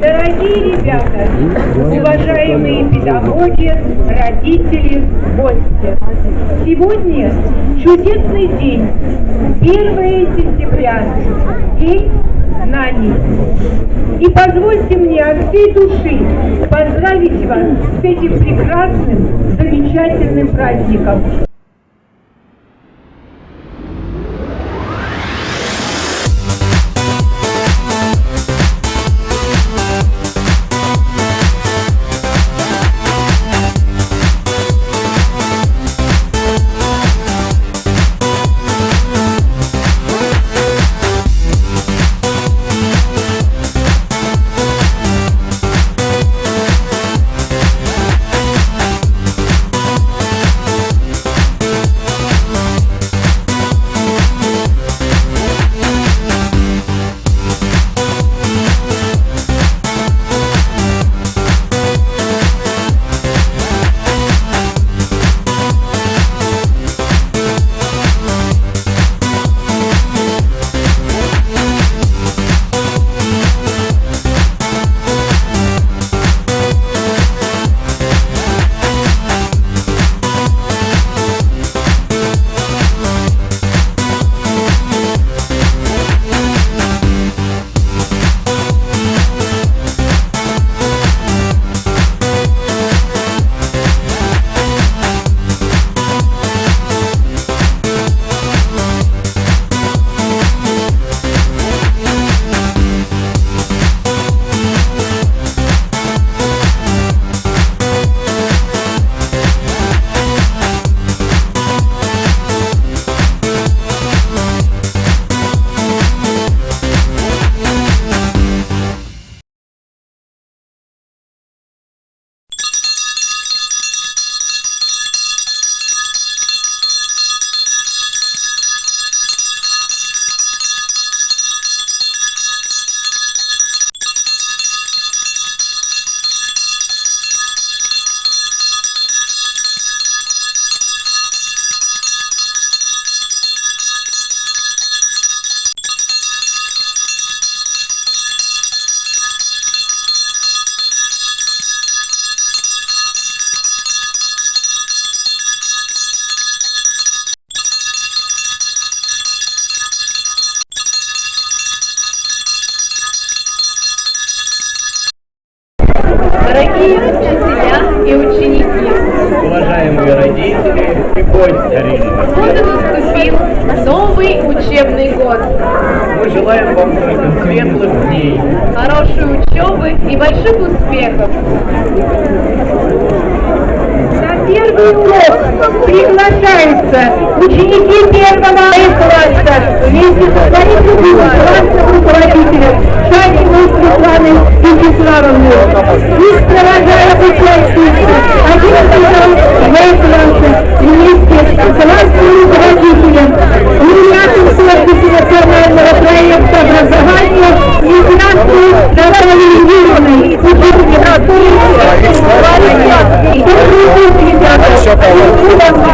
Дорогие ребята, уважаемые педагоги, родители, гости. Сегодня чудесный день, 1 сентября, день знаний. И позвольте мне от всей души поздравить вас с этим прекрасным, замечательным праздником. Дорогие учителя и ученики, Уважаемые родители и гости вот и наступил новый учебный год. мы желаем вам только светлых дней, Хорошей учебы и больших успехов. На первый урок приглашаются ученики первого класса вместе со своим классным руководителем Шариковой Светланой Вячеславовной. Их провожают участники 11 В класса вместе с классным руководителем, лауреатом сервиса национального проекта образования Натальей Юрьевной, учебник Добрый день, ребята!